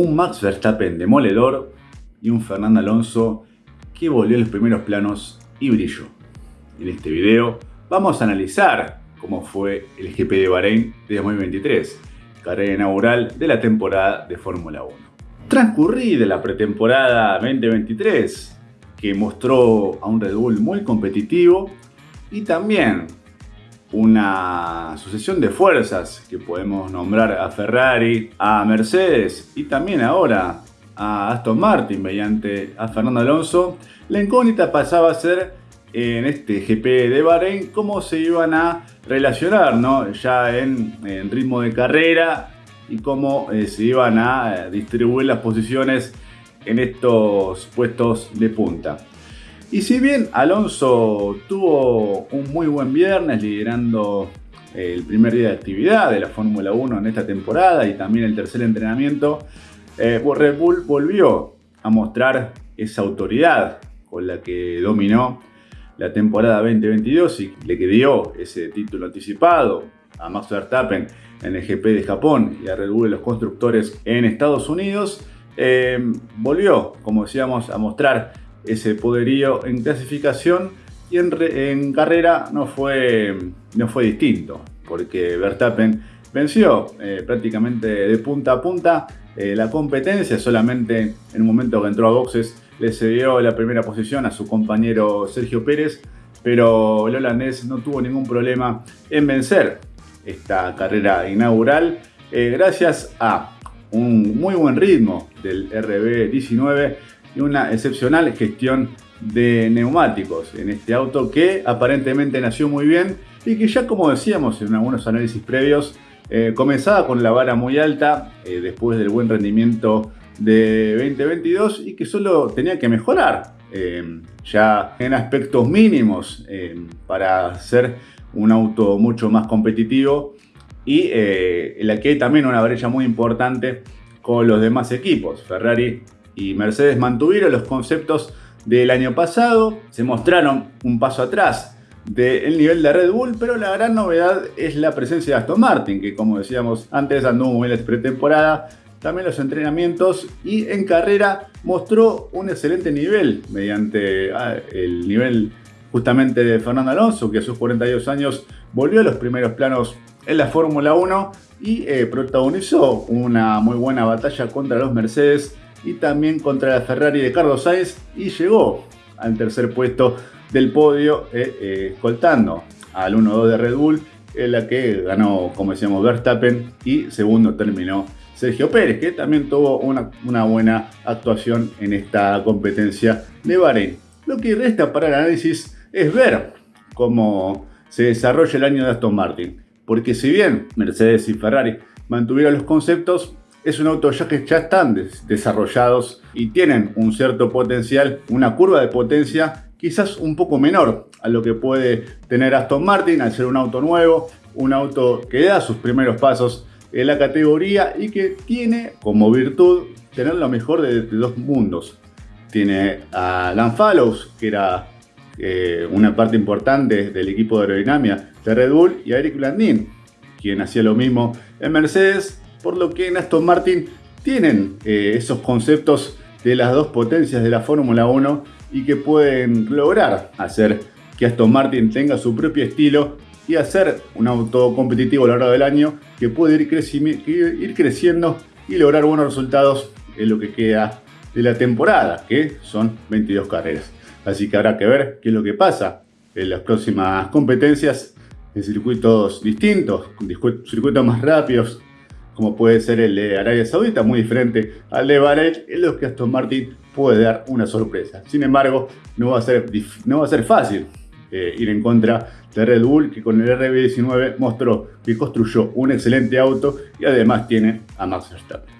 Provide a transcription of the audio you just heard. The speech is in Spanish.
Un Max Verstappen demoledor y un Fernando Alonso que volvió a los primeros planos y brilló. En este video vamos a analizar cómo fue el GP de Bahrein de 2023, carrera inaugural de la temporada de Fórmula 1. Transcurrida la pretemporada 2023, que mostró a un Red Bull muy competitivo y también una sucesión de fuerzas que podemos nombrar a Ferrari, a Mercedes y también ahora a Aston Martin mediante a Fernando Alonso, la incógnita pasaba a ser en este GP de Bahrein cómo se iban a relacionar ¿no? ya en, ritmo de carrera y cómo eh, se iban a eh, distribuir las posiciones en estos puestos de punta. Y si bien Alonso tuvo un muy buen viernes liderando el primer día de actividad de la Fórmula 1 en esta temporada y también el tercer entrenamiento, eh, Red Bull volvió a mostrar esa autoridad con la que dominó la temporada 2022 y le que dio ese título anticipado a Max Verstappen en el GP de Japón y a Red Bull los constructores en Estados Unidos, eh, volvió, como decíamos, a mostrar ese poderío en clasificación y en, carrera no fue, no fue distinto, porque Verstappen venció eh, prácticamente de punta a punta eh, la competencia, solamente en un momento que entró a boxes le cedió la primera posición a su compañero Sergio Pérez, pero el holandés no tuvo ningún problema en vencer esta carrera inaugural eh, gracias a un muy buen ritmo del RB19 y una excepcional gestión de neumáticos en este auto que aparentemente nació muy bien y que ya como decíamos en algunos análisis previos eh, comenzaba con la vara muy alta eh, después del buen rendimiento de 2022 y que solo tenía que mejorar eh, ya en aspectos mínimos para ser un auto mucho más competitivo y en la que hay también una brecha muy importante con los demás equipos. Ferrari y Mercedes mantuvieron los conceptos del año pasado, se mostraron un paso atrás del nivel de Red Bull, pero la gran novedad es la presencia de Aston Martin, que como decíamos antes anduvo muy bien la pretemporada, también los entrenamientos y en carrera mostró un excelente nivel mediante ah, el nivel justamente de Fernando Alonso, que a sus 42 años volvió a los primeros planos en la Fórmula 1 y eh, protagonizó una muy buena batalla contra los Mercedes y también contra la Ferrari de Carlos Sainz y llegó al tercer puesto del podio eh, eh, escoltando al 1-2 de Red Bull en la que ganó como decíamos Verstappen y segundo terminó Sergio Pérez que también tuvo una, una buena actuación en esta competencia de Bahrein. Lo que resta para el análisis es ver cómo se desarrolla el año de Aston Martin porque si bien Mercedes y Ferrari mantuvieron los conceptos es un auto ya que ya están desarrollados y tienen un cierto potencial, una curva de potencia quizás un poco menor a lo que puede tener Aston Martin al ser un auto nuevo, un auto que da sus primeros pasos en la categoría y que tiene como virtud tener lo mejor de, dos mundos. Tiene a Dan Fallows, que era eh, una parte importante del equipo de aerodinámica de Red Bull, y a Eric Landin, quien hacía lo mismo en Mercedes por lo que en Aston Martin tienen eh, esos conceptos de las dos potencias de la Fórmula 1 y que pueden lograr hacer que Aston Martin tenga su propio estilo y hacer un auto competitivo a lo largo del año que puede ir, ir creciendo y lograr buenos resultados en lo que queda de la temporada, que son 22 carreras. Así que habrá que ver qué es lo que pasa en las próximas competencias en circuitos distintos, circuitos más rápidos, como puede ser el de Arabia Saudita, muy diferente al de Bahrein, en los que Aston Martin puede dar una sorpresa. Sin embargo, no va a ser, no va a ser fácil eh, ir en contra de Red Bull, que con el RB19 mostró que construyó un excelente auto y además tiene a Max Verstappen.